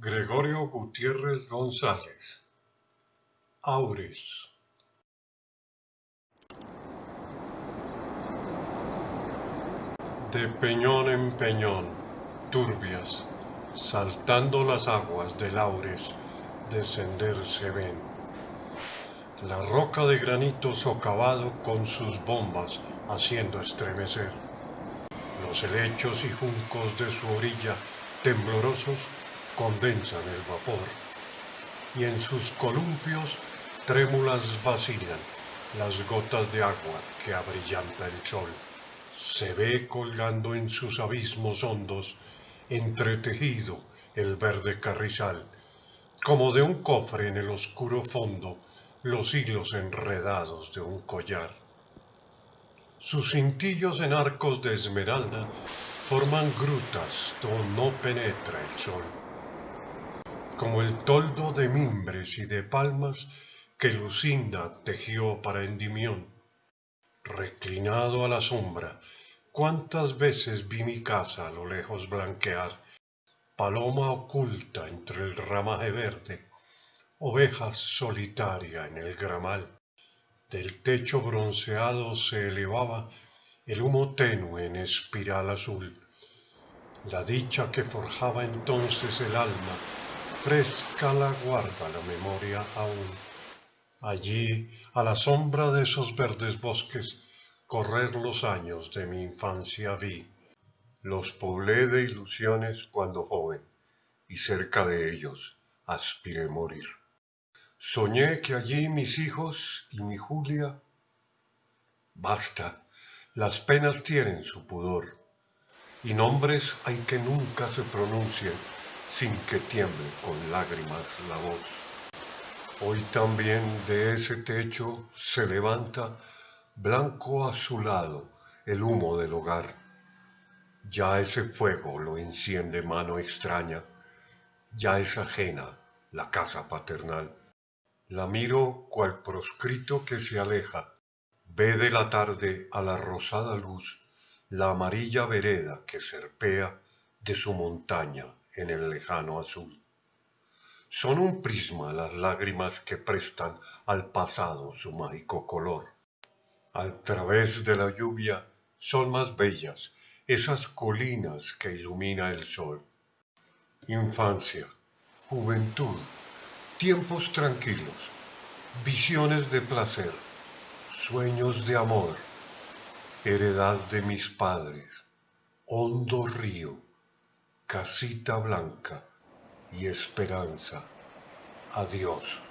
Gregorio Gutiérrez González Aures De peñón en peñón, turbias, saltando las aguas del Aures, descender se ven. La roca de granito socavado con sus bombas haciendo estremecer. Los helechos y juncos de su orilla temblorosos condensan el vapor y en sus columpios trémulas vacilan las gotas de agua que abrillanta el sol. Se ve colgando en sus abismos hondos, entretejido el verde carrizal, como de un cofre en el oscuro fondo, los hilos enredados de un collar. Sus cintillos en arcos de esmeralda forman grutas donde no penetra el sol, como el toldo de mimbres y de palmas que Lucinda tejió para Endimión. Reclinado a la sombra, cuántas veces vi mi casa a lo lejos blanquear, paloma oculta entre el ramaje verde, oveja solitaria en el gramal. Del techo bronceado se elevaba el humo tenue en espiral azul. La dicha que forjaba entonces el alma, fresca la guarda la memoria aún. Allí, a la sombra de esos verdes bosques, correr los años de mi infancia vi. Los poblé de ilusiones cuando joven, y cerca de ellos aspiré morir. Soñé que allí mis hijos y mi Julia... Basta, las penas tienen su pudor, y nombres hay que nunca se pronuncien sin que tiemble con lágrimas la voz. Hoy también de ese techo se levanta blanco azulado el humo del hogar. Ya ese fuego lo enciende mano extraña, ya es ajena la casa paternal. La miro cual proscrito que se aleja, ve de la tarde a la rosada luz la amarilla vereda que serpea de su montaña en el lejano azul. Son un prisma las lágrimas que prestan al pasado su mágico color. Al través de la lluvia son más bellas esas colinas que ilumina el sol. Infancia, juventud, tiempos tranquilos, visiones de placer, sueños de amor, heredad de mis padres, hondo río, casita blanca y esperanza. Adiós.